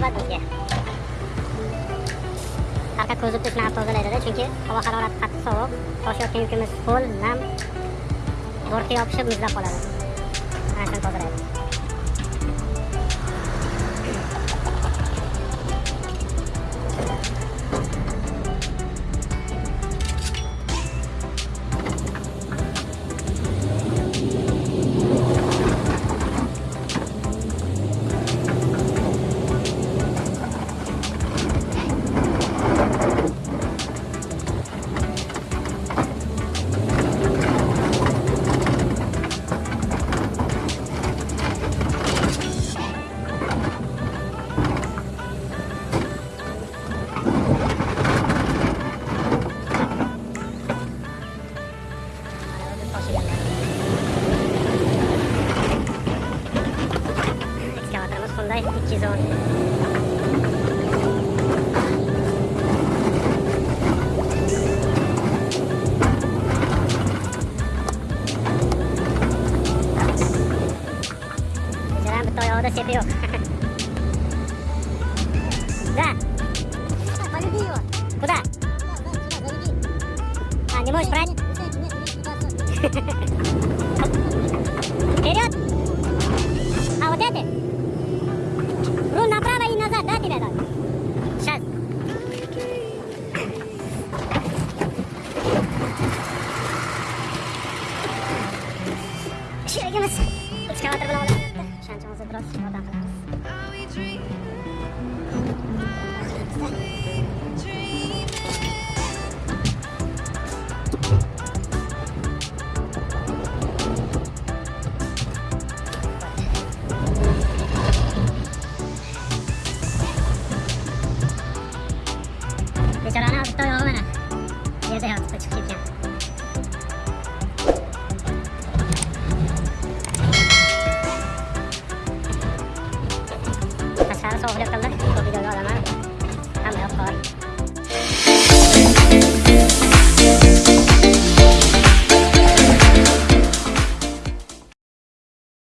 barobar bizga ko'zib ko'z bilan tozalaydida chunki havo harorati qattiq sovuq toshayotgan yukimiz ho'l nam bortga yopishib muzlab qoladi. Mana shuni tozalaydi 大福地蔵 Zrambutoya orada sepi yok. да. Полюби его. Куда? Сюда, сюда, залюби. А, не можешь брать? Sherigimiz ekskavator bilan olyapti. Ishonchimizni biroz yordam qilamiz. Bechorani. Yerda yotibdi, langsung lihat kan deh kalau tiga galangan kan melkor ya